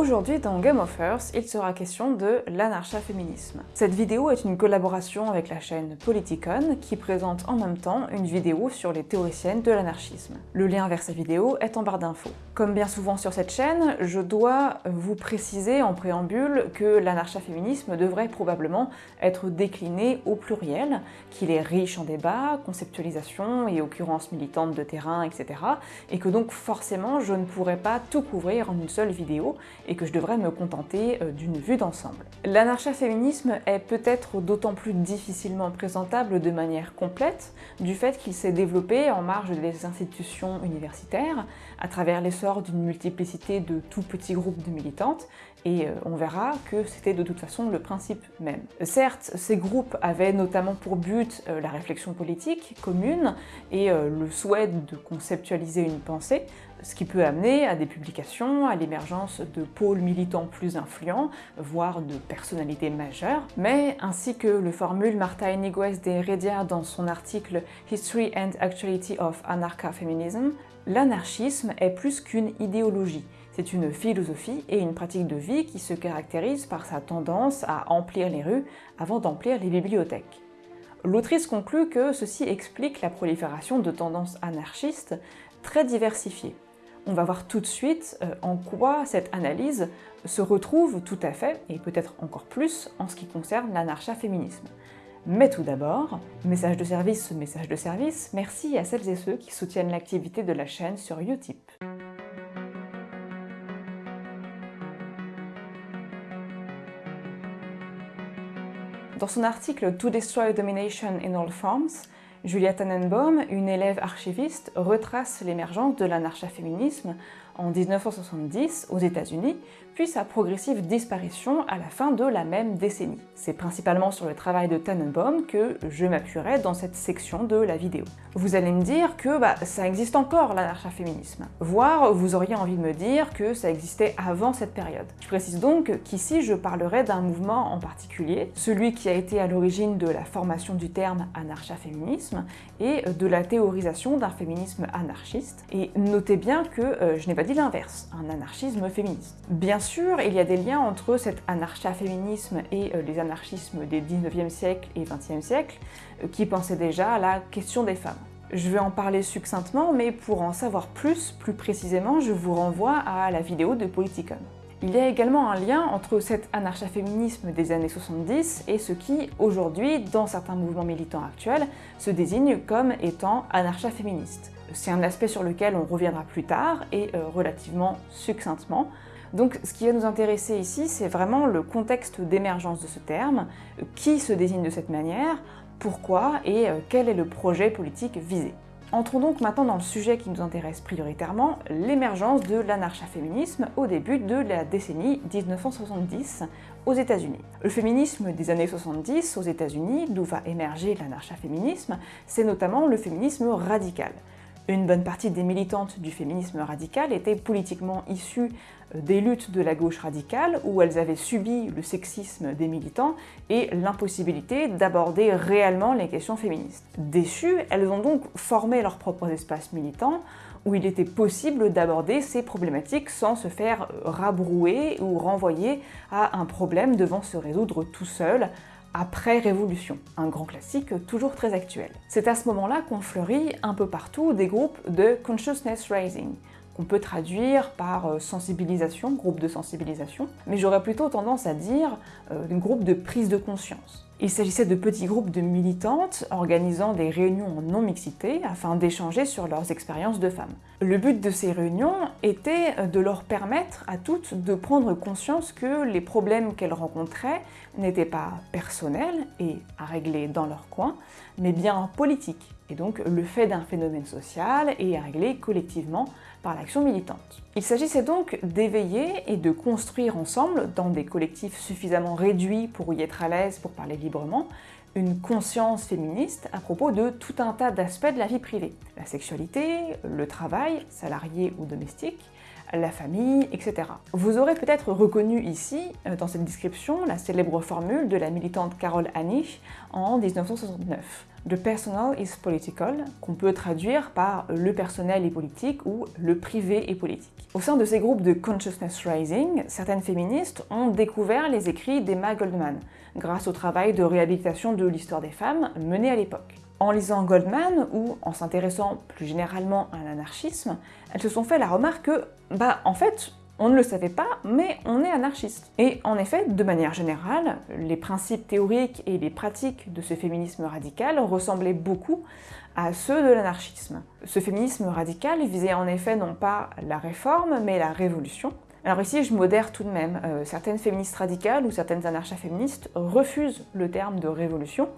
Aujourd'hui dans Game of Earth, il sera question de l'anarcha-féminisme. Cette vidéo est une collaboration avec la chaîne Politicon qui présente en même temps une vidéo sur les théoriciennes de l'anarchisme. Le lien vers cette vidéo est en barre d'infos. Comme bien souvent sur cette chaîne, je dois vous préciser en préambule que l'anarcha-féminisme devrait probablement être décliné au pluriel, qu'il est riche en débats, conceptualisation et occurrences militantes de terrain, etc. et que donc forcément je ne pourrais pas tout couvrir en une seule vidéo et que je devrais me contenter euh, d'une vue d'ensemble. L'anarcha-féminisme est peut-être d'autant plus difficilement présentable de manière complète du fait qu'il s'est développé en marge des institutions universitaires, à travers l'essor d'une multiplicité de tout petits groupes de militantes, et euh, on verra que c'était de toute façon le principe même. Certes, ces groupes avaient notamment pour but euh, la réflexion politique commune et le souhait de conceptualiser une pensée, ce qui peut amener à des publications, à l'émergence de pôles militants plus influents, voire de personnalités majeures, mais ainsi que le formule Marta Eniguez de Heredia dans son article History and Actuality of Anarcha-Feminism, l'anarchisme est plus qu'une idéologie, c'est une philosophie et une pratique de vie qui se caractérise par sa tendance à emplir les rues avant d'emplir les bibliothèques. L'autrice conclut que ceci explique la prolifération de tendances anarchistes très diversifiées, on va voir tout de suite euh, en quoi cette analyse se retrouve tout à fait, et peut-être encore plus, en ce qui concerne l'anarcha-féminisme. Mais tout d'abord, message de service, message de service, merci à celles et ceux qui soutiennent l'activité de la chaîne sur Utip. Dans son article « To Destroy Domination in All Forms », Julia Tannenbaum, une élève archiviste, retrace l'émergence de l'anarcha-féminisme en 1970 aux États-Unis, puis sa progressive disparition à la fin de la même décennie. C'est principalement sur le travail de Tannenbaum que je m'appuierai dans cette section de la vidéo. Vous allez me dire que bah, ça existe encore l'anarcha-féminisme, voire vous auriez envie de me dire que ça existait avant cette période. Je précise donc qu'ici je parlerai d'un mouvement en particulier, celui qui a été à l'origine de la formation du terme anarcha-féminisme et de la théorisation d'un féminisme anarchiste. Et notez bien que euh, je n'ai pas dit l'inverse, un anarchisme féministe. Bien sûr, il y a des liens entre cet anarcha-féminisme et euh, les anarchismes des 19e siècle et 20e siècle, euh, qui pensaient déjà à la question des femmes. Je vais en parler succinctement, mais pour en savoir plus, plus précisément, je vous renvoie à la vidéo de Politicon. Il y a également un lien entre cet anarcha-féminisme des années 70 et ce qui, aujourd'hui, dans certains mouvements militants actuels, se désigne comme étant anarcha-féministe. C'est un aspect sur lequel on reviendra plus tard et euh, relativement succinctement, donc ce qui va nous intéresser ici, c'est vraiment le contexte d'émergence de ce terme, qui se désigne de cette manière, pourquoi et euh, quel est le projet politique visé. Entrons donc maintenant dans le sujet qui nous intéresse prioritairement, l'émergence de l'anarcha-féminisme au début de la décennie 1970 aux États-Unis. Le féminisme des années 70 aux États-Unis, d'où va émerger l'anarcha-féminisme, c'est notamment le féminisme radical. Une bonne partie des militantes du féminisme radical étaient politiquement issues euh, des luttes de la gauche radicale où elles avaient subi le sexisme des militants et l'impossibilité d'aborder réellement les questions féministes. Déçues, elles ont donc formé leurs propres espaces militants où il était possible d'aborder ces problématiques sans se faire rabrouer ou renvoyer à un problème devant se résoudre tout seul après-révolution, un grand classique toujours très actuel. C'est à ce moment-là qu'on fleurit un peu partout des groupes de consciousness raising, qu'on peut traduire par euh, sensibilisation, groupe de sensibilisation, mais j'aurais plutôt tendance à dire euh, groupe de prise de conscience. Il s'agissait de petits groupes de militantes organisant des réunions en non-mixité afin d'échanger sur leurs expériences de femmes. Le but de ces réunions était de leur permettre à toutes de prendre conscience que les problèmes qu'elles rencontraient n'étaient pas personnels et à régler dans leur coin, mais bien politiques, et donc le fait d'un phénomène social et à régler collectivement par l'action militante. Il s'agissait donc d'éveiller et de construire ensemble, dans des collectifs suffisamment réduits pour y être à l'aise pour parler librement, une conscience féministe à propos de tout un tas d'aspects de la vie privée. La sexualité, le travail, salarié ou domestique, la famille, etc. Vous aurez peut-être reconnu ici, euh, dans cette description, la célèbre formule de la militante Carol Anich en 1969. The personal is political, qu'on peut traduire par le personnel est politique ou le privé est politique. Au sein de ces groupes de consciousness raising, certaines féministes ont découvert les écrits d'Emma Goldman, grâce au travail de réhabilitation de l'histoire des femmes mené à l'époque. En lisant Goldman ou en s'intéressant plus généralement à l'anarchisme, elles se sont fait la remarque que, bah en fait, on ne le savait pas, mais on est anarchiste. Et en effet, de manière générale, les principes théoriques et les pratiques de ce féminisme radical ressemblaient beaucoup à ceux de l'anarchisme. Ce féminisme radical visait en effet non pas la réforme, mais la révolution. Alors ici, je modère tout de même. Euh, certaines féministes radicales ou certaines anarcha-féministes refusent le terme de révolution,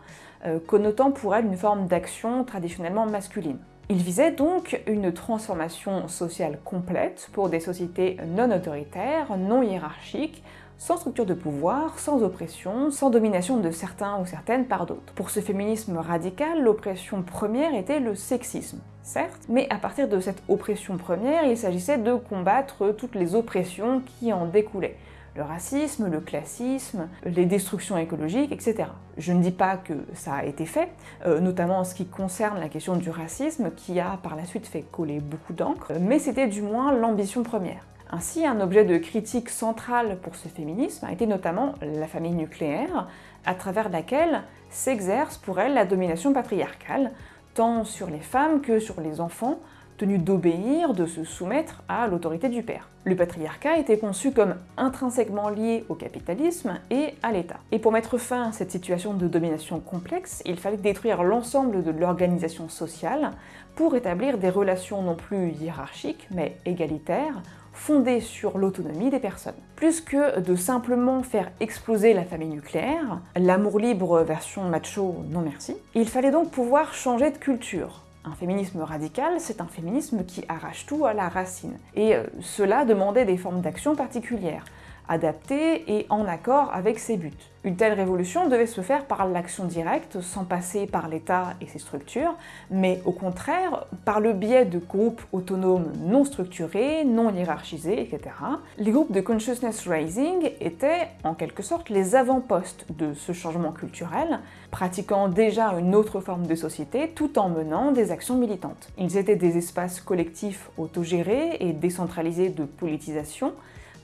euh, connotant pour elles une forme d'action traditionnellement masculine. Il visait donc une transformation sociale complète pour des sociétés non autoritaires, non hiérarchiques, sans structure de pouvoir, sans oppression, sans domination de certains ou certaines par d'autres. Pour ce féminisme radical, l'oppression première était le sexisme, certes, mais à partir de cette oppression première, il s'agissait de combattre toutes les oppressions qui en découlaient le racisme, le classisme, les destructions écologiques, etc. Je ne dis pas que ça a été fait, euh, notamment en ce qui concerne la question du racisme, qui a par la suite fait coller beaucoup d'encre, mais c'était du moins l'ambition première. Ainsi, un objet de critique central pour ce féminisme a été notamment la famille nucléaire, à travers laquelle s'exerce pour elle la domination patriarcale, tant sur les femmes que sur les enfants, tenu d'obéir, de se soumettre à l'autorité du père. Le patriarcat était conçu comme intrinsèquement lié au capitalisme et à l'État. Et pour mettre fin à cette situation de domination complexe, il fallait détruire l'ensemble de l'organisation sociale pour établir des relations non plus hiérarchiques, mais égalitaires, fondées sur l'autonomie des personnes. Plus que de simplement faire exploser la famille nucléaire, l'amour libre version macho non merci, il fallait donc pouvoir changer de culture, un féminisme radical, c'est un féminisme qui arrache tout à la racine. Et euh, cela demandait des formes d'action particulières, adaptées et en accord avec ses buts. Une telle révolution devait se faire par l'action directe, sans passer par l'État et ses structures, mais au contraire par le biais de groupes autonomes non structurés, non hiérarchisés, etc. Les groupes de consciousness raising étaient en quelque sorte les avant-postes de ce changement culturel, pratiquant déjà une autre forme de société tout en menant des actions militantes. Ils étaient des espaces collectifs autogérés et décentralisés de politisation,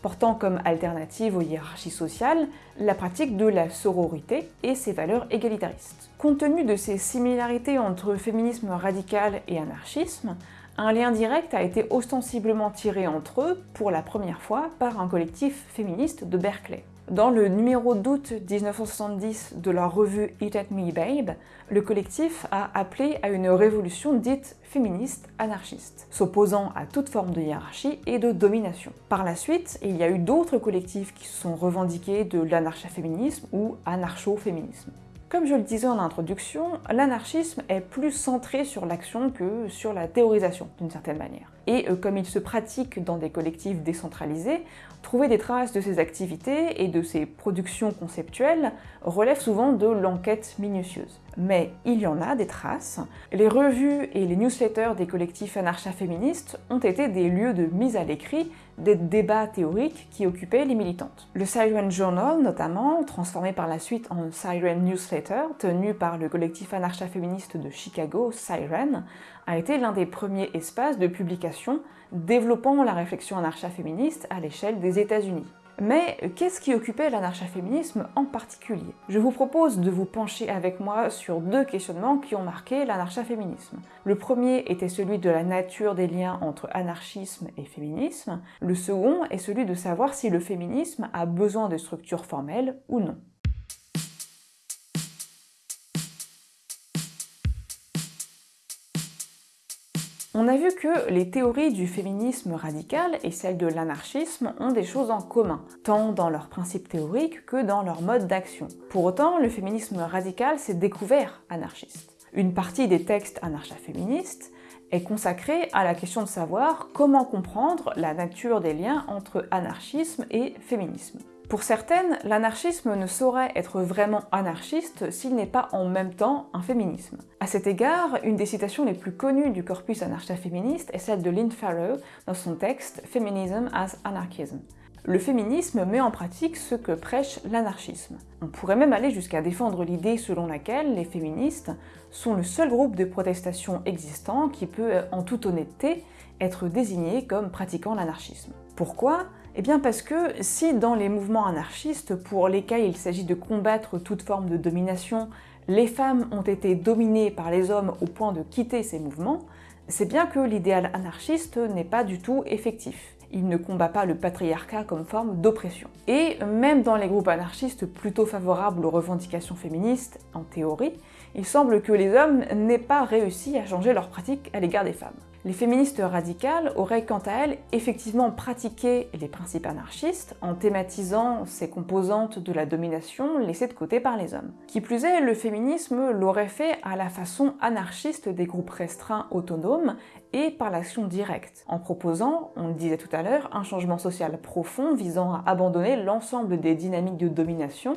portant comme alternative aux hiérarchies sociales la pratique de la sororité et ses valeurs égalitaristes. Compte tenu de ces similarités entre féminisme radical et anarchisme, un lien direct a été ostensiblement tiré entre eux pour la première fois par un collectif féministe de Berkeley. Dans le numéro d'août 1970 de leur revue Eat at Me Babe, le collectif a appelé à une révolution dite féministe anarchiste, s'opposant à toute forme de hiérarchie et de domination. Par la suite, il y a eu d'autres collectifs qui se sont revendiqués de l'anarcha-féminisme ou anarcho-féminisme. Comme je le disais en introduction, l'anarchisme est plus centré sur l'action que sur la théorisation, d'une certaine manière. Et euh, comme il se pratique dans des collectifs décentralisés, trouver des traces de ses activités et de ses productions conceptuelles relève souvent de l'enquête minutieuse. Mais il y en a des traces. Les revues et les newsletters des collectifs anarcha-féministes ont été des lieux de mise à l'écrit des débats théoriques qui occupaient les militantes. Le Siren Journal, notamment, transformé par la suite en Siren Newsletter, tenu par le collectif anarcha-féministe de Chicago, Siren, a été l'un des premiers espaces de publication développant la réflexion anarcha-féministe à l'échelle des États-Unis. Mais qu'est-ce qui occupait l'anarcha-féminisme en particulier? Je vous propose de vous pencher avec moi sur deux questionnements qui ont marqué l'anarcha-féminisme. Le premier était celui de la nature des liens entre anarchisme et féminisme. Le second est celui de savoir si le féminisme a besoin de structures formelles ou non. On a vu que les théories du féminisme radical et celles de l'anarchisme ont des choses en commun, tant dans leurs principes théoriques que dans leur mode d'action. Pour autant, le féminisme radical s'est découvert anarchiste. Une partie des textes anarcha-féministes est consacrée à la question de savoir comment comprendre la nature des liens entre anarchisme et féminisme. Pour certaines, l'anarchisme ne saurait être vraiment anarchiste s'il n'est pas en même temps un féminisme. À cet égard, une des citations les plus connues du corpus anarcha-féministe est celle de Lynn Farrow dans son texte Feminism as Anarchism. Le féminisme met en pratique ce que prêche l'anarchisme. On pourrait même aller jusqu'à défendre l'idée selon laquelle les féministes sont le seul groupe de protestation existant qui peut, en toute honnêteté, être désigné comme pratiquant l'anarchisme. Pourquoi? Eh bien parce que si dans les mouvements anarchistes pour lesquels il s'agit de combattre toute forme de domination, les femmes ont été dominées par les hommes au point de quitter ces mouvements, c'est bien que l'idéal anarchiste n'est pas du tout effectif. Il ne combat pas le patriarcat comme forme d'oppression. Et même dans les groupes anarchistes plutôt favorables aux revendications féministes, en théorie, il semble que les hommes n'aient pas réussi à changer leur pratique à l'égard des femmes. Les féministes radicales auraient quant à elles effectivement pratiqué les principes anarchistes en thématisant ces composantes de la domination laissées de côté par les hommes. Qui plus est, le féminisme l'aurait fait à la façon anarchiste des groupes restreints autonomes et par l'action directe, en proposant, on le disait tout à l'heure, un changement social profond visant à abandonner l'ensemble des dynamiques de domination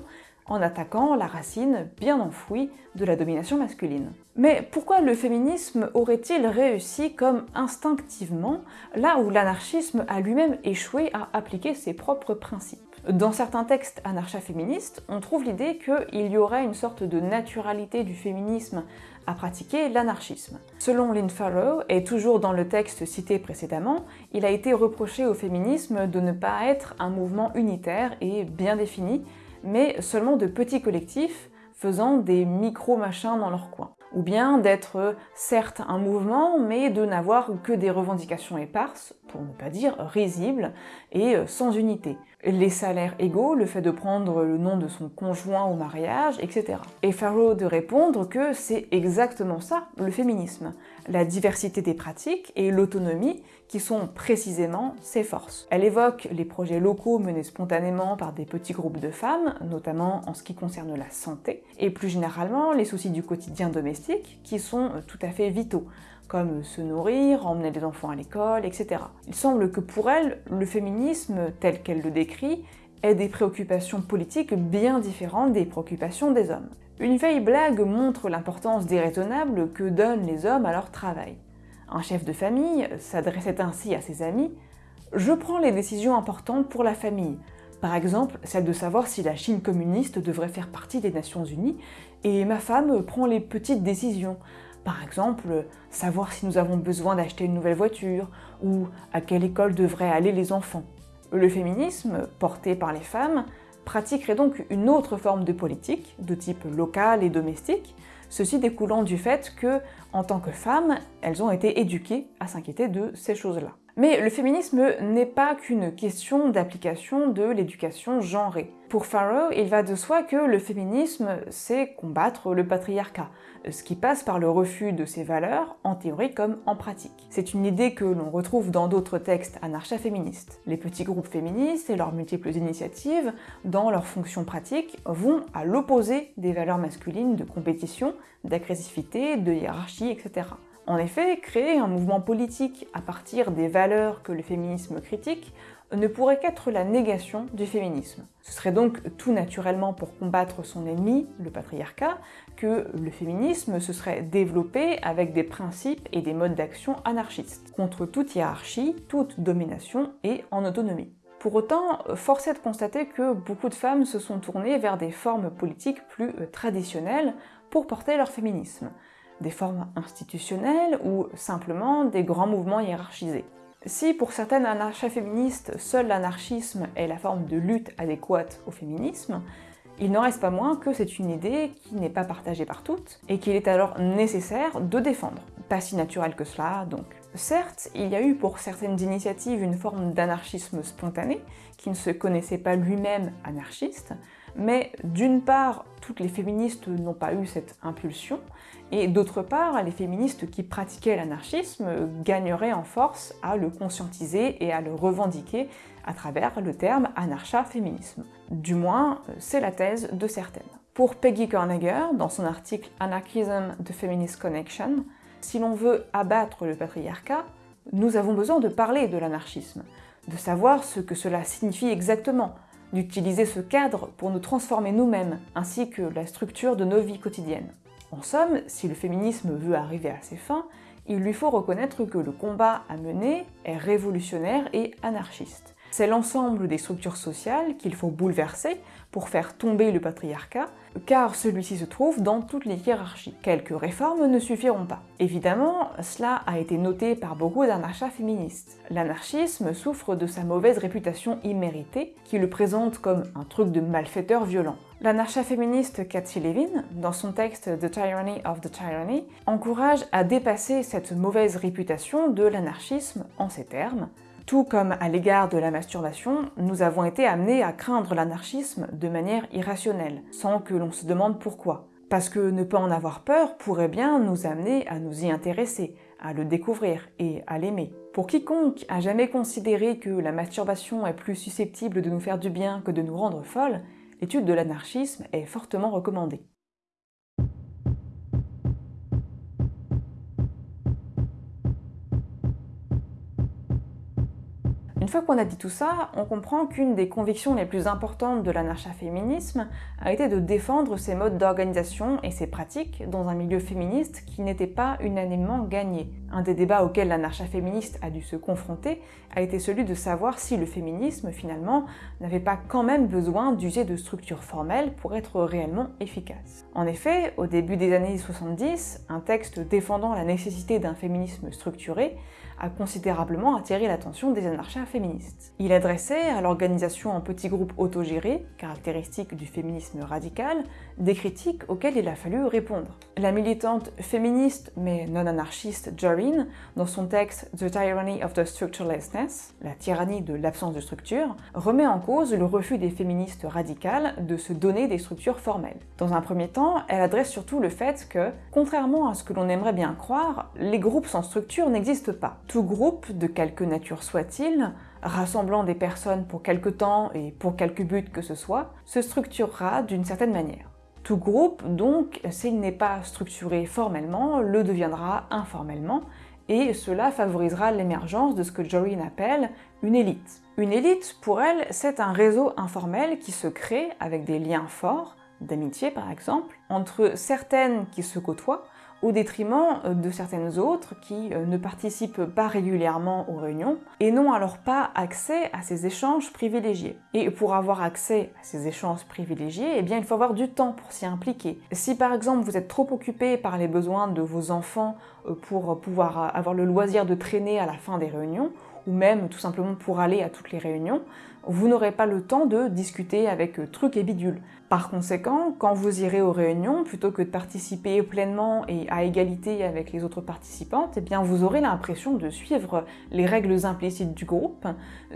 en attaquant la racine bien enfouie de la domination masculine. Mais pourquoi le féminisme aurait-il réussi comme instinctivement, là où l'anarchisme a lui-même échoué à appliquer ses propres principes? Dans certains textes anarcha-féministes, on trouve l'idée qu'il y aurait une sorte de naturalité du féminisme à pratiquer l'anarchisme. Selon Lynn Farrow, et toujours dans le texte cité précédemment, il a été reproché au féminisme de ne pas être un mouvement unitaire et bien défini, mais seulement de petits collectifs faisant des micro-machins dans leur coin. Ou bien d'être certes un mouvement, mais de n'avoir que des revendications éparses, pour ne pas dire risibles, et sans unité. Les salaires égaux, le fait de prendre le nom de son conjoint au mariage, etc. Et Farrow de répondre que c'est exactement ça, le féminisme. La diversité des pratiques et l'autonomie qui sont précisément ses forces. Elle évoque les projets locaux menés spontanément par des petits groupes de femmes, notamment en ce qui concerne la santé, et plus généralement les soucis du quotidien domestique qui sont tout à fait vitaux, comme se nourrir, emmener les enfants à l'école, etc. Il semble que pour elle, le féminisme, tel qu'elle le décrit, ait des préoccupations politiques bien différentes des préoccupations des hommes. Une vieille blague montre l'importance déraisonnable que donnent les hommes à leur travail. Un chef de famille s'adressait ainsi à ses amis « Je prends les décisions importantes pour la famille, par exemple celle de savoir si la Chine communiste devrait faire partie des Nations Unies, et ma femme prend les petites décisions, par exemple, savoir si nous avons besoin d'acheter une nouvelle voiture, ou à quelle école devraient aller les enfants. Le féminisme, porté par les femmes, pratiquerait donc une autre forme de politique, de type local et domestique, ceci découlant du fait que, en tant que femmes, elles ont été éduquées à s'inquiéter de ces choses-là. Mais le féminisme n'est pas qu'une question d'application de l'éducation genrée. Pour Farrow, il va de soi que le féminisme, c'est combattre le patriarcat, ce qui passe par le refus de ces valeurs, en théorie comme en pratique. C'est une idée que l'on retrouve dans d'autres textes anarcha-féministes. Les petits groupes féministes et leurs multiples initiatives, dans leurs fonctions pratiques, vont à l'opposé des valeurs masculines de compétition, d'agressivité, de hiérarchie, etc. En effet, créer un mouvement politique à partir des valeurs que le féminisme critique ne pourrait qu'être la négation du féminisme. Ce serait donc tout naturellement pour combattre son ennemi, le patriarcat, que le féminisme se serait développé avec des principes et des modes d'action anarchistes, contre toute hiérarchie, toute domination et en autonomie. Pour autant, force est de constater que beaucoup de femmes se sont tournées vers des formes politiques plus traditionnelles pour porter leur féminisme des formes institutionnelles ou simplement des grands mouvements hiérarchisés. Si pour certaines anarcha-féministes, seul l'anarchisme est la forme de lutte adéquate au féminisme, il n'en reste pas moins que c'est une idée qui n'est pas partagée par toutes, et qu'il est alors nécessaire de défendre. Pas si naturel que cela, donc. Certes, il y a eu pour certaines initiatives une forme d'anarchisme spontané, qui ne se connaissait pas lui-même anarchiste, mais d'une part, toutes les féministes n'ont pas eu cette impulsion, et d'autre part, les féministes qui pratiquaient l'anarchisme gagneraient en force à le conscientiser et à le revendiquer à travers le terme anarcha-féminisme. Du moins, c'est la thèse de certaines. Pour Peggy Kornegger, dans son article Anarchism the Feminist Connection, si l'on veut abattre le patriarcat, nous avons besoin de parler de l'anarchisme, de savoir ce que cela signifie exactement, d'utiliser ce cadre pour nous transformer nous-mêmes, ainsi que la structure de nos vies quotidiennes. En somme, si le féminisme veut arriver à ses fins, il lui faut reconnaître que le combat à mener est révolutionnaire et anarchiste. C'est l'ensemble des structures sociales qu'il faut bouleverser pour faire tomber le patriarcat, car celui-ci se trouve dans toutes les hiérarchies. Quelques réformes ne suffiront pas. Évidemment, cela a été noté par beaucoup d'anarchas féministes. L'anarchisme souffre de sa mauvaise réputation imméritée, qui le présente comme un truc de malfaiteur violent. L'anarcha féministe Cathy Levin, dans son texte The Tyranny of the Tyranny, encourage à dépasser cette mauvaise réputation de l'anarchisme en ces termes. Tout comme à l'égard de la masturbation, nous avons été amenés à craindre l'anarchisme de manière irrationnelle, sans que l'on se demande pourquoi. Parce que ne pas en avoir peur pourrait bien nous amener à nous y intéresser, à le découvrir et à l'aimer. Pour quiconque a jamais considéré que la masturbation est plus susceptible de nous faire du bien que de nous rendre folles, l'étude de l'anarchisme est fortement recommandée. Une fois qu'on a dit tout ça, on comprend qu'une des convictions les plus importantes de l'anarcha-féminisme a été de défendre ces modes d'organisation et ces pratiques dans un milieu féministe qui n'était pas unanimement gagné. Un des débats auxquels l'anarcha-féministe a dû se confronter a été celui de savoir si le féminisme, finalement, n'avait pas quand même besoin d'user de structures formelles pour être réellement efficace. En effet, au début des années 70, un texte défendant la nécessité d'un féminisme structuré a considérablement attiré l'attention des anarchas féministes. Il adressait à l'organisation en petits groupes autogérés, caractéristique du féminisme radical, des critiques auxquelles il a fallu répondre. La militante féministe mais non anarchiste Joreen, dans son texte The Tyranny of the Structurelessness, la tyrannie de l'absence de structure, remet en cause le refus des féministes radicales de se donner des structures formelles. Dans un premier temps, elle adresse surtout le fait que, contrairement à ce que l'on aimerait bien croire, les groupes sans structure n'existent pas. Tout groupe, de quelque nature soit-il, rassemblant des personnes pour quelque temps et pour quelque but que ce soit, se structurera d'une certaine manière. Tout groupe, donc, s'il n'est pas structuré formellement, le deviendra informellement, et cela favorisera l'émergence de ce que Joreen appelle une élite. Une élite, pour elle, c'est un réseau informel qui se crée avec des liens forts, d'amitié par exemple, entre certaines qui se côtoient, au détriment euh, de certaines autres qui euh, ne participent pas régulièrement aux réunions et n'ont alors pas accès à ces échanges privilégiés. Et pour avoir accès à ces échanges privilégiés, eh il faut avoir du temps pour s'y impliquer. Si par exemple vous êtes trop occupé par les besoins de vos enfants euh, pour pouvoir avoir le loisir de traîner à la fin des réunions, ou même tout simplement pour aller à toutes les réunions, vous n'aurez pas le temps de discuter avec trucs et bidules. Par conséquent, quand vous irez aux réunions, plutôt que de participer pleinement et à égalité avec les autres participantes, eh bien vous aurez l'impression de suivre les règles implicites du groupe,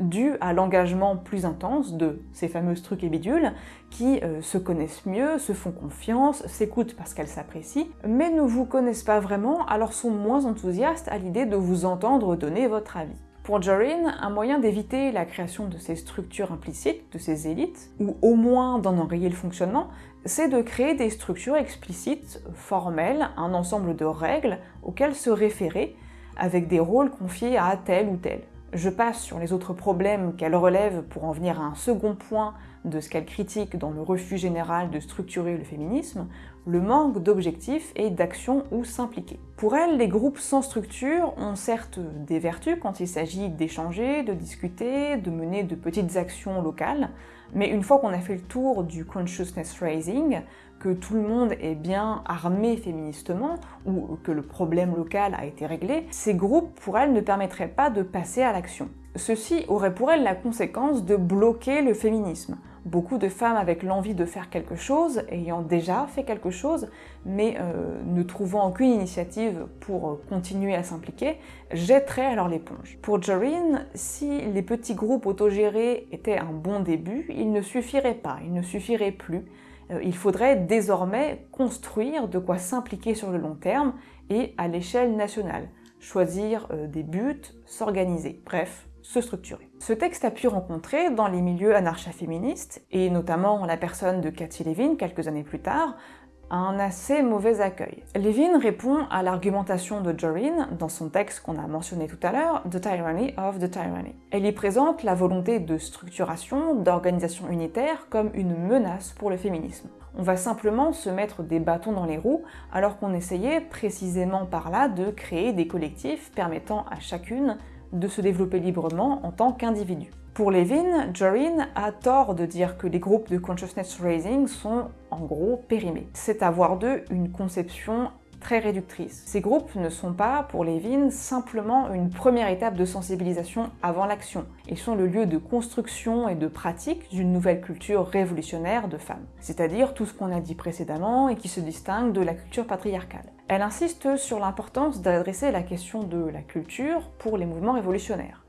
dues à l'engagement plus intense de ces fameuses trucs et bidules, qui euh, se connaissent mieux, se font confiance, s'écoutent parce qu'elles s'apprécient, mais ne vous connaissent pas vraiment, alors sont moins enthousiastes à l'idée de vous entendre donner votre avis. Pour Joreen, un moyen d'éviter la création de ces structures implicites, de ces élites, ou au moins d'en enrayer le fonctionnement, c'est de créer des structures explicites, formelles, un ensemble de règles auxquelles se référer, avec des rôles confiés à tel ou tel. Je passe sur les autres problèmes qu'elle relève pour en venir à un second point de ce qu'elle critique dans le refus général de structurer le féminisme, le manque d'objectifs et d'action où s'impliquer. Pour elle, les groupes sans structure ont certes des vertus quand il s'agit d'échanger, de discuter, de mener de petites actions locales, mais une fois qu'on a fait le tour du consciousness raising, que tout le monde est bien armé féministement, ou que le problème local a été réglé, ces groupes, pour elle, ne permettraient pas de passer à l'action. Ceci aurait pour elle la conséquence de bloquer le féminisme. Beaucoup de femmes avec l'envie de faire quelque chose, ayant déjà fait quelque chose, mais euh, ne trouvant aucune initiative pour euh, continuer à s'impliquer, jetteraient alors l'éponge. Pour Joreen, si les petits groupes autogérés étaient un bon début, il ne suffirait pas, il ne suffirait plus. Euh, il faudrait désormais construire de quoi s'impliquer sur le long terme et à l'échelle nationale. Choisir des buts, s'organiser. Bref, se structurer. Ce texte a pu rencontrer dans les milieux anarcha-féministes, et notamment la personne de Cathy Levin quelques années plus tard, un assez mauvais accueil. Levin répond à l'argumentation de Jorin dans son texte qu'on a mentionné tout à l'heure, The Tyranny of the Tyranny. Elle y présente la volonté de structuration, d'organisation unitaire comme une menace pour le féminisme. On va simplement se mettre des bâtons dans les roues alors qu'on essayait précisément par là de créer des collectifs permettant à chacune de se développer librement en tant qu'individu. Pour Levin, Jorin a tort de dire que les groupes de consciousness raising sont en gros périmés. C'est avoir d'eux une conception très réductrice. Ces groupes ne sont pas, pour Levin, simplement une première étape de sensibilisation avant l'action. Ils sont le lieu de construction et de pratique d'une nouvelle culture révolutionnaire de femmes. C'est-à-dire tout ce qu'on a dit précédemment et qui se distingue de la culture patriarcale. Elle insiste sur l'importance d'adresser la question de la culture pour les mouvements révolutionnaires.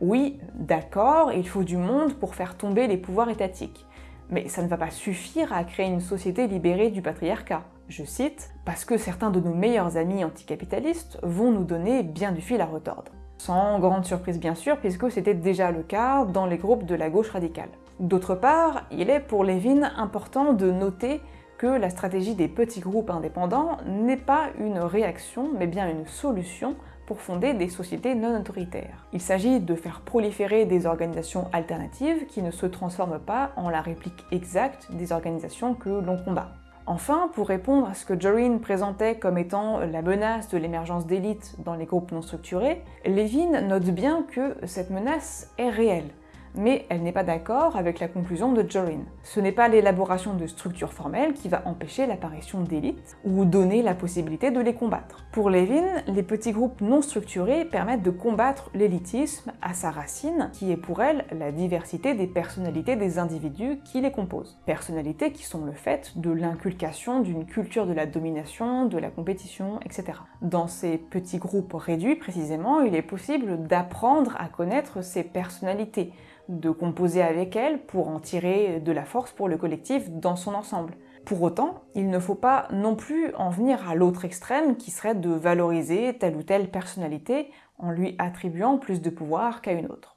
Oui, d'accord, il faut du monde pour faire tomber les pouvoirs étatiques. Mais ça ne va pas suffire à créer une société libérée du patriarcat. Je cite, parce que certains de nos meilleurs amis anticapitalistes vont nous donner bien du fil à retordre. Sans grande surprise bien sûr, puisque c'était déjà le cas dans les groupes de la gauche radicale. D'autre part, il est pour Levin important de noter que la stratégie des petits groupes indépendants n'est pas une réaction, mais bien une solution pour fonder des sociétés non autoritaires. Il s'agit de faire proliférer des organisations alternatives qui ne se transforment pas en la réplique exacte des organisations que l'on combat. Enfin, pour répondre à ce que Jorin présentait comme étant la menace de l'émergence d'élites dans les groupes non structurés, Levin note bien que cette menace est réelle mais elle n'est pas d'accord avec la conclusion de Jorin. Ce n'est pas l'élaboration de structures formelles qui va empêcher l'apparition d'élites ou donner la possibilité de les combattre. Pour Levin, les petits groupes non structurés permettent de combattre l'élitisme à sa racine, qui est pour elle la diversité des personnalités des individus qui les composent. Personnalités qui sont le fait de l'inculcation d'une culture de la domination, de la compétition, etc. Dans ces petits groupes réduits, précisément, il est possible d'apprendre à connaître ces personnalités, de composer avec elle pour en tirer de la force pour le collectif dans son ensemble. Pour autant, il ne faut pas non plus en venir à l'autre extrême qui serait de valoriser telle ou telle personnalité en lui attribuant plus de pouvoir qu'à une autre.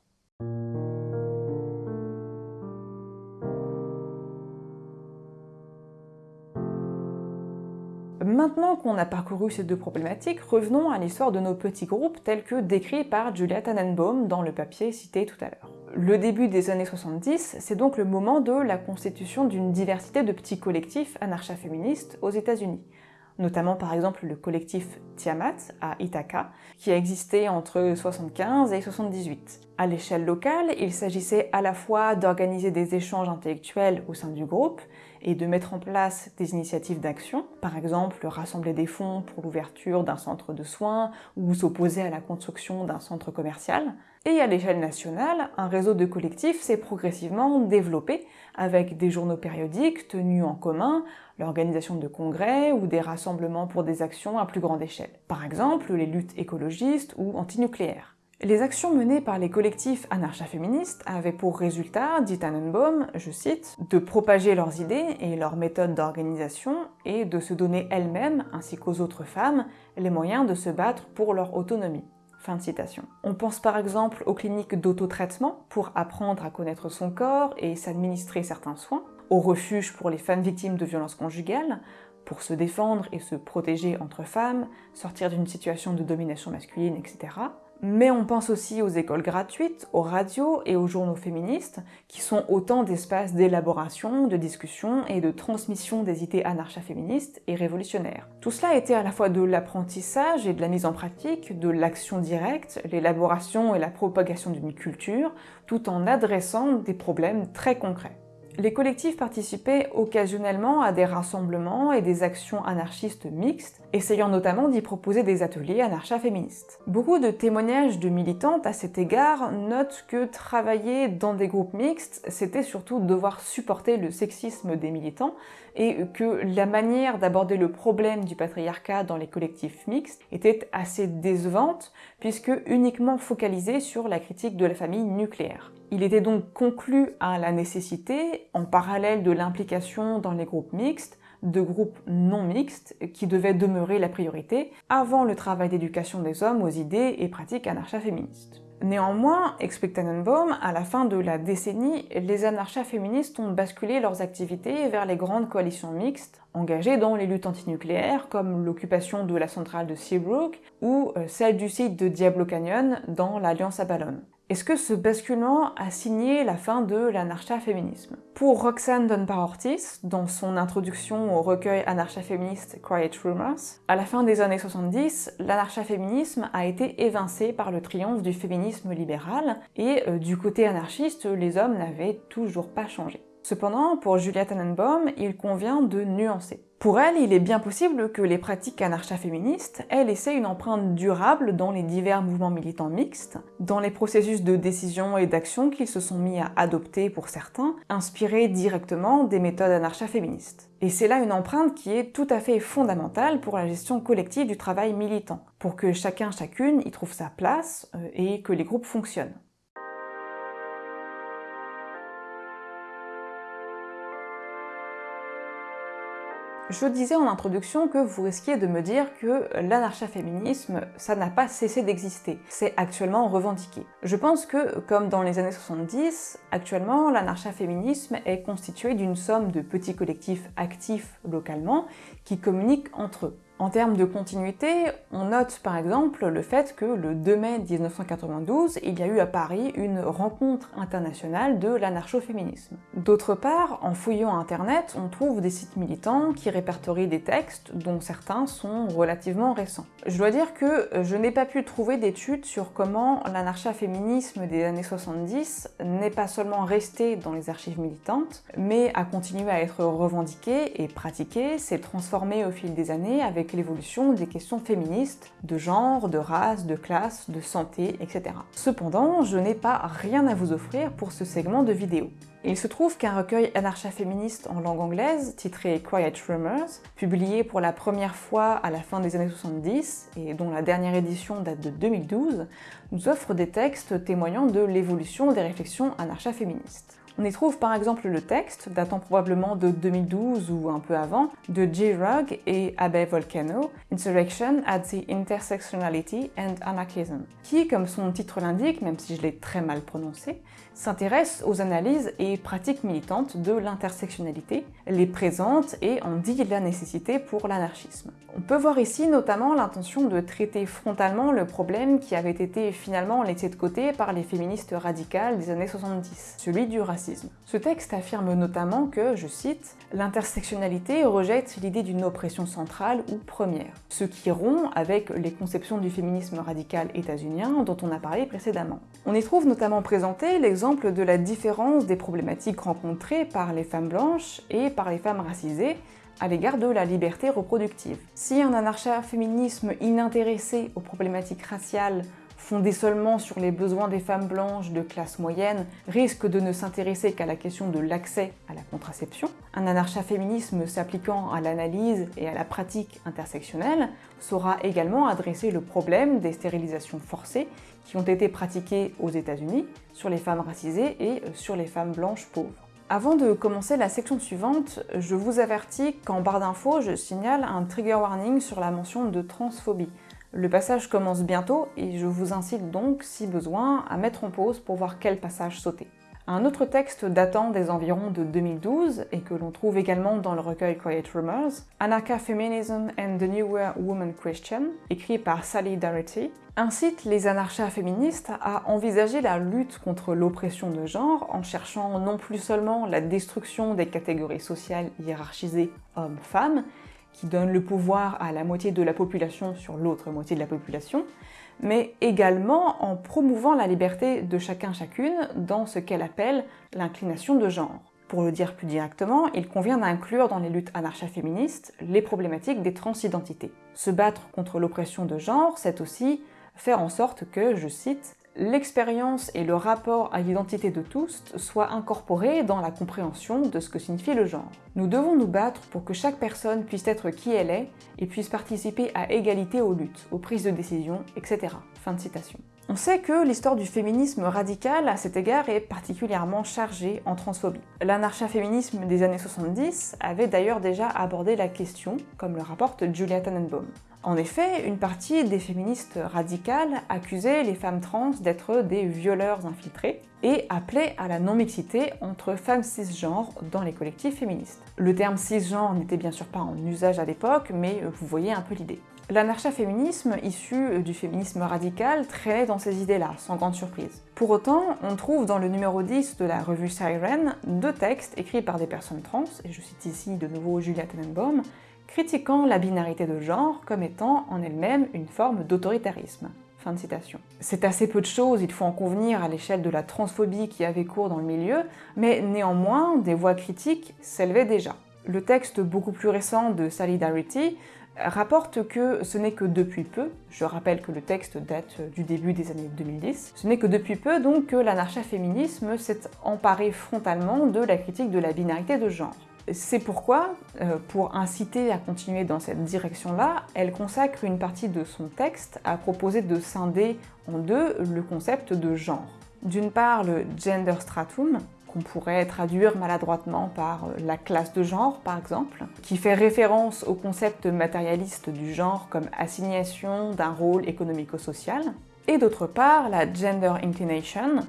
Maintenant qu'on a parcouru ces deux problématiques, revenons à l'histoire de nos petits groupes tels que décrits par Julia Tannenbaum dans le papier cité tout à l'heure. Le début des années 70, c'est donc le moment de la constitution d'une diversité de petits collectifs anarcha-féministes aux États-Unis, notamment par exemple le collectif Tiamat à Ithaca, qui a existé entre 75 et 78. À l'échelle locale, il s'agissait à la fois d'organiser des échanges intellectuels au sein du groupe et de mettre en place des initiatives d'action, par exemple rassembler des fonds pour l'ouverture d'un centre de soins ou s'opposer à la construction d'un centre commercial. Et à l'échelle nationale, un réseau de collectifs s'est progressivement développé avec des journaux périodiques tenus en commun, l'organisation de congrès ou des rassemblements pour des actions à plus grande échelle. Par exemple, les luttes écologistes ou antinucléaires. Les actions menées par les collectifs anarcha-féministes avaient pour résultat, dit Tannenbaum, je cite, de propager leurs idées et leurs méthodes d'organisation et de se donner elles-mêmes, ainsi qu'aux autres femmes, les moyens de se battre pour leur autonomie. On pense par exemple aux cliniques d'autotraitement pour apprendre à connaître son corps et s'administrer certains soins, aux refuges pour les femmes victimes de violences conjugales, pour se défendre et se protéger entre femmes, sortir d'une situation de domination masculine, etc. Mais on pense aussi aux écoles gratuites, aux radios et aux journaux féministes, qui sont autant d'espaces d'élaboration, de discussion et de transmission des idées anarcha-féministes et révolutionnaires. Tout cela était à la fois de l'apprentissage et de la mise en pratique, de l'action directe, l'élaboration et la propagation d'une culture, tout en adressant des problèmes très concrets. Les collectifs participaient occasionnellement à des rassemblements et des actions anarchistes mixtes, essayant notamment d'y proposer des ateliers anarcha-féministes. Beaucoup de témoignages de militantes à cet égard notent que travailler dans des groupes mixtes, c'était surtout devoir supporter le sexisme des militants et que la manière d'aborder le problème du patriarcat dans les collectifs mixtes était assez décevante puisque uniquement focalisée sur la critique de la famille nucléaire. Il était donc conclu à la nécessité, en parallèle de l'implication dans les groupes mixtes, de groupes non mixtes qui devaient demeurer la priorité avant le travail d'éducation des hommes aux idées et pratiques anarcha-féministes. Néanmoins, explique Tannenbaum, à la fin de la décennie, les anarchas féministes ont basculé leurs activités vers les grandes coalitions mixtes, engagées dans les luttes antinucléaires, comme l'occupation de la centrale de Seabrook ou euh, celle du site de Diablo Canyon dans l'Alliance Avalon. Est-ce que ce basculement a signé la fin de l'anarcha-féminisme Pour Roxane Dunbar-Ortiz, dans son introduction au recueil anarcha-féministe Quiet Rumors, à la fin des années 70, l'anarcha-féminisme a été évincé par le triomphe du féminisme libéral, et euh, du côté anarchiste, les hommes n'avaient toujours pas changé. Cependant, pour Julia Tannenbaum, il convient de nuancer. Pour elle, il est bien possible que les pratiques anarcha-féministes aient laissé une empreinte durable dans les divers mouvements militants mixtes, dans les processus de décision et d'action qu'ils se sont mis à adopter pour certains, inspirés directement des méthodes anarcha-féministes. Et c'est là une empreinte qui est tout à fait fondamentale pour la gestion collective du travail militant, pour que chacun chacune y trouve sa place euh, et que les groupes fonctionnent. Je disais en introduction que vous risquiez de me dire que l'anarcha-féminisme, ça n'a pas cessé d'exister. C'est actuellement revendiqué. Je pense que, comme dans les années 70, actuellement, l'anarcha-féminisme est constitué d'une somme de petits collectifs actifs localement qui communiquent entre eux. En termes de continuité, on note par exemple le fait que le 2 mai 1992, il y a eu à Paris une rencontre internationale de l'anarcho-féminisme. D'autre part, en fouillant internet, on trouve des sites militants qui répertorient des textes dont certains sont relativement récents. Je dois dire que je n'ai pas pu trouver d'études sur comment l'anarcha-féminisme des années 70 n'est pas seulement resté dans les archives militantes, mais a continué à être revendiqué et pratiqué, s'est transformé au fil des années avec l'évolution des questions féministes, de genre, de race, de classe, de santé, etc. Cependant, je n'ai pas rien à vous offrir pour ce segment de vidéo. Il se trouve qu'un recueil anarcha-féministe en langue anglaise, titré Quiet Rumors, publié pour la première fois à la fin des années 70 et dont la dernière édition date de 2012, nous offre des textes témoignant de l'évolution des réflexions anarcha-féministes. On y trouve par exemple le texte, datant probablement de 2012 ou un peu avant, de J. Rugg et Abe Volcano, Insurrection at the Intersectionality and Anarchism, qui, comme son titre l'indique, même si je l'ai très mal prononcé, s'intéresse aux analyses et pratiques militantes de l'intersectionnalité, les présente et en dit la nécessité pour l'anarchisme. On peut voir ici notamment l'intention de traiter frontalement le problème qui avait été finalement laissé de côté par les féministes radicales des années 70, celui du racisme. Ce texte affirme notamment que, je cite, l'intersectionnalité rejette l'idée d'une oppression centrale ou première, ce qui rompt avec les conceptions du féminisme radical états-unien dont on a parlé précédemment. On y trouve notamment présenté l'exemple de la différence des problématiques rencontrées par les femmes blanches et par les femmes racisées à l'égard de la liberté reproductive. Si un anarcha-féminisme inintéressé aux problématiques raciales fondé seulement sur les besoins des femmes blanches de classe moyenne, risque de ne s'intéresser qu'à la question de l'accès à la contraception. Un anarcha-féminisme s'appliquant à l'analyse et à la pratique intersectionnelle saura également adresser le problème des stérilisations forcées qui ont été pratiquées aux États-Unis sur les femmes racisées et sur les femmes blanches pauvres. Avant de commencer la section suivante, je vous avertis qu'en barre d'infos, je signale un trigger warning sur la mention de transphobie. Le passage commence bientôt et je vous incite donc, si besoin, à mettre en pause pour voir quel passage sauter. Un autre texte datant des environs de 2012 et que l'on trouve également dans le recueil Quiet Rumors, Anarcha Feminism and the Newer Woman Christian, écrit par Sally Darity, incite les anarchas féministes à envisager la lutte contre l'oppression de genre en cherchant non plus seulement la destruction des catégories sociales hiérarchisées hommes-femmes, qui donne le pouvoir à la moitié de la population sur l'autre moitié de la population, mais également en promouvant la liberté de chacun chacune dans ce qu'elle appelle l'inclination de genre. Pour le dire plus directement, il convient d'inclure dans les luttes anarcha-féministes les problématiques des transidentités. Se battre contre l'oppression de genre, c'est aussi faire en sorte que, je cite, l'expérience et le rapport à l'identité de tous soient incorporés dans la compréhension de ce que signifie le genre. Nous devons nous battre pour que chaque personne puisse être qui elle est et puisse participer à égalité aux luttes, aux prises de décision, etc. Fin de citation. On sait que l'histoire du féminisme radical à cet égard est particulièrement chargée en transphobie. L'anarcha-féminisme des années 70 avait d'ailleurs déjà abordé la question, comme le rapporte Julia Tannenbaum. En effet, une partie des féministes radicales accusaient les femmes trans d'être des violeurs infiltrés et appelaient à la non-mixité entre femmes cisgenres dans les collectifs féministes. Le terme cisgenre n'était bien sûr pas en usage à l'époque, mais vous voyez un peu l'idée. L'anarcha-féminisme, issu du féminisme radical, traînait dans ces idées-là, sans grande surprise. Pour autant, on trouve dans le numéro 10 de la revue Siren deux textes écrits par des personnes trans, et je cite ici de nouveau Julia Tenenbaum, critiquant la binarité de genre comme étant en elle-même une forme d'autoritarisme. C'est assez peu de choses, il faut en convenir, à l'échelle de la transphobie qui avait cours dans le milieu, mais néanmoins, des voix critiques s'élevaient déjà. Le texte beaucoup plus récent de Solidarity rapporte que ce n'est que depuis peu, je rappelle que le texte date du début des années 2010, ce n'est que depuis peu donc que l'anarcha-féminisme s'est emparé frontalement de la critique de la binarité de genre. C'est pourquoi, euh, pour inciter à continuer dans cette direction-là, elle consacre une partie de son texte à proposer de scinder en deux le concept de genre. D'une part, le gender stratum, qu'on pourrait traduire maladroitement par la classe de genre, par exemple, qui fait référence au concept matérialiste du genre comme assignation d'un rôle économico-social, et d'autre part la gender inclination,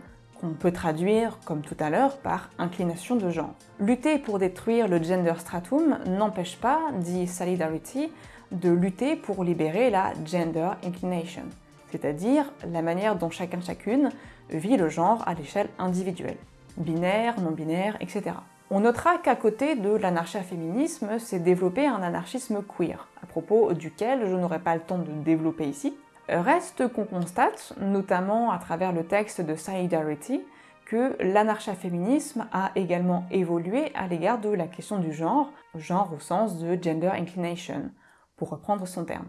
qu'on peut traduire, comme tout à l'heure, par inclination de genre. Lutter pour détruire le gender stratum n'empêche pas, dit Solidarity, de lutter pour libérer la gender inclination, c'est-à-dire la manière dont chacun chacune vit le genre à l'échelle individuelle binaire, non-binaire, etc. On notera qu'à côté de l'anarcha-féminisme s'est développé un anarchisme queer, à propos duquel je n'aurai pas le temps de développer ici. Reste qu'on constate, notamment à travers le texte de Solidarity, que l'anarcha-féminisme a également évolué à l'égard de la question du genre, genre au sens de gender inclination, pour reprendre son terme.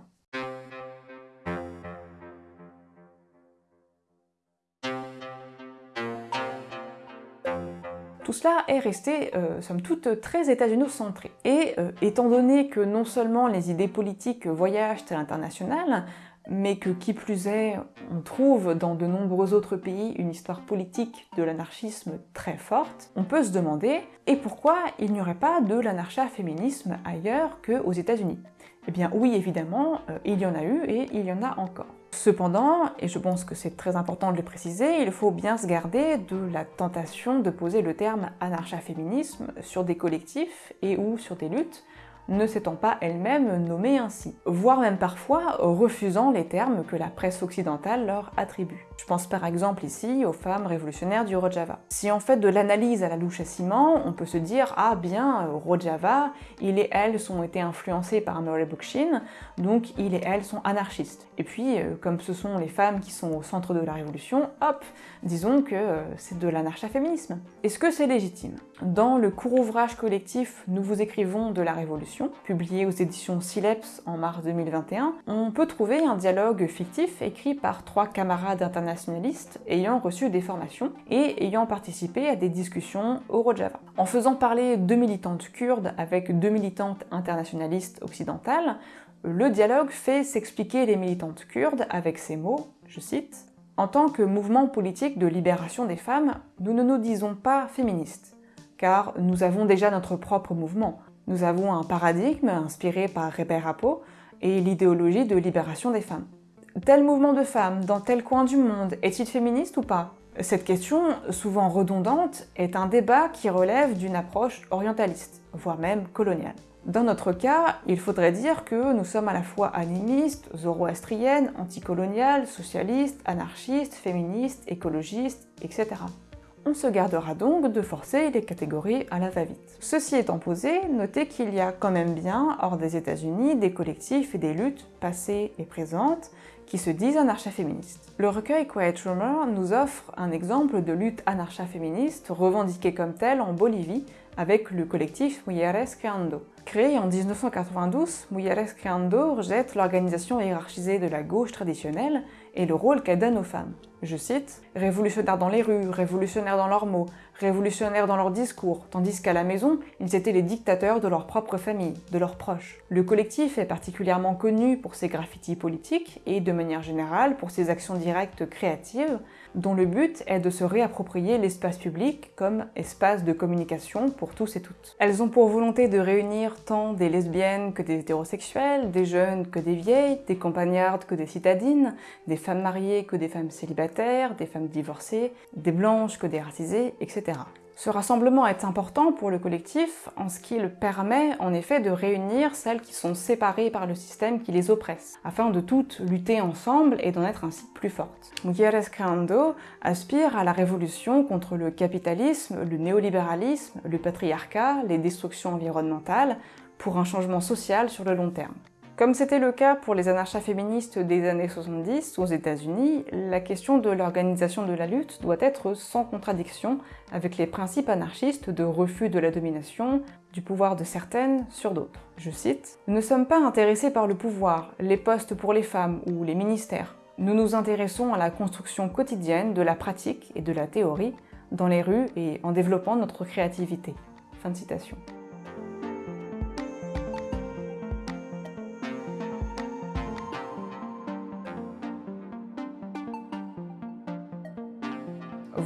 Tout cela est resté, euh, somme toute, très États-Unis-centré. Et euh, étant donné que non seulement les idées politiques voyagent à l'international, mais que qui plus est, on trouve dans de nombreux autres pays une histoire politique de l'anarchisme très forte, on peut se demander et pourquoi il n'y aurait pas de l'anarcha-féminisme ailleurs qu'aux États-Unis? Eh bien oui, évidemment, euh, il y en a eu et il y en a encore. Cependant, et je pense que c'est très important de le préciser, il faut bien se garder de la tentation de poser le terme anarcha-féminisme sur des collectifs et ou sur des luttes ne s'étant pas elle-même nommée ainsi, voire même parfois refusant les termes que la presse occidentale leur attribue. Je pense par exemple ici aux femmes révolutionnaires du Rojava. Si on fait de l'analyse à la louche à ciment, on peut se dire « Ah bien, Rojava, il et elle sont été influencés par Murray Bookchin, donc il et elle sont anarchistes. » Et puis, euh, comme ce sont les femmes qui sont au centre de la révolution, hop, disons que euh, c'est de l'anarcha-féminisme. Est-ce que c'est légitime? Dans le court ouvrage collectif « Nous vous écrivons de la Révolution », publié aux éditions Sileps en mars 2021, on peut trouver un dialogue fictif écrit par trois camarades internationaux nationalistes ayant reçu des formations et ayant participé à des discussions au Rojava. En faisant parler deux militantes kurdes avec deux militantes internationalistes occidentales, le dialogue fait s'expliquer les militantes kurdes avec ces mots, je cite, « En tant que mouvement politique de libération des femmes, nous ne nous disons pas féministes, car nous avons déjà notre propre mouvement. Nous avons un paradigme inspiré par Reber Apo et l'idéologie de libération des femmes tel mouvement de femmes dans tel coin du monde est-il féministe ou pas? Cette question, souvent redondante, est un débat qui relève d'une approche orientaliste, voire même coloniale. Dans notre cas, il faudrait dire que nous sommes à la fois animistes, zoroastriennes, anticoloniales, socialistes, anarchistes, féministes, écologistes, etc. On se gardera donc de forcer les catégories à la va-vite. Ceci étant posé, notez qu'il y a quand même bien, hors des États-Unis, des collectifs et des luttes passées et présentes qui se disent anarcha-féministes. Le recueil Quiet Rumor nous offre un exemple de lutte anarcha-féministe revendiquée comme telle en Bolivie avec le collectif Mujeres Creando. Créé en 1992, Mujeres Creando rejette l'organisation hiérarchisée de la gauche traditionnelle et le rôle qu'elle donne aux femmes. Je cite « révolutionnaires dans les rues, révolutionnaires dans leurs mots, révolutionnaires dans leurs discours, tandis qu'à la maison, ils étaient les dictateurs de leur propre famille, de leurs proches. Le collectif est particulièrement connu pour ses graffitis politiques et, de manière générale, pour ses actions directes créatives, dont le but est de se réapproprier l'espace public comme espace de communication pour tous et toutes. Elles ont pour volonté de réunir tant des lesbiennes que des hétérosexuels, des jeunes que des vieilles, des campagnardes que des citadines, des femmes mariées que des femmes célibataires, des femmes divorcées, des blanches que des racisées, etc. Ce rassemblement est important pour le collectif en ce qu'il permet en effet de réunir celles qui sont séparées par le système qui les oppresse, afin de toutes lutter ensemble et d'en être ainsi plus fortes. Mujeres Creando aspire à la révolution contre le capitalisme, le néolibéralisme, le patriarcat, les destructions environnementales, pour un changement social sur le long terme. Comme c'était le cas pour les anarchas féministes des années 70 aux États-Unis, la question de l'organisation de la lutte doit être sans contradiction avec les principes anarchistes de refus de la domination, du pouvoir de certaines sur d'autres. Je cite « Nous ne sommes pas intéressés par le pouvoir, les postes pour les femmes ou les ministères. Nous nous intéressons à la construction quotidienne de la pratique et de la théorie dans les rues et en développant notre créativité. » Fin de citation.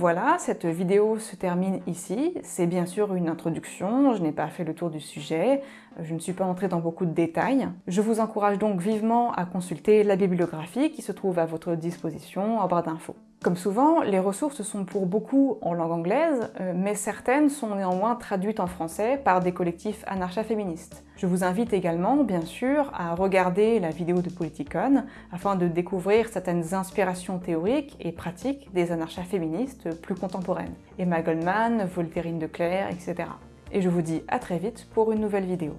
Voilà, cette vidéo se termine ici. C'est bien sûr une introduction, je n'ai pas fait le tour du sujet, je ne suis pas entrée dans beaucoup de détails. Je vous encourage donc vivement à consulter la bibliographie qui se trouve à votre disposition en barre d'infos. Comme souvent, les ressources sont pour beaucoup en langue anglaise, euh, mais certaines sont néanmoins traduites en français par des collectifs anarcha-féministes. Je vous invite également, bien sûr, à regarder la vidéo de Politicon afin de découvrir certaines inspirations théoriques et pratiques des anarcha-féministes plus contemporaines. Emma Goldman, Voltairine de Clerc, etc. Et je vous dis à très vite pour une nouvelle vidéo.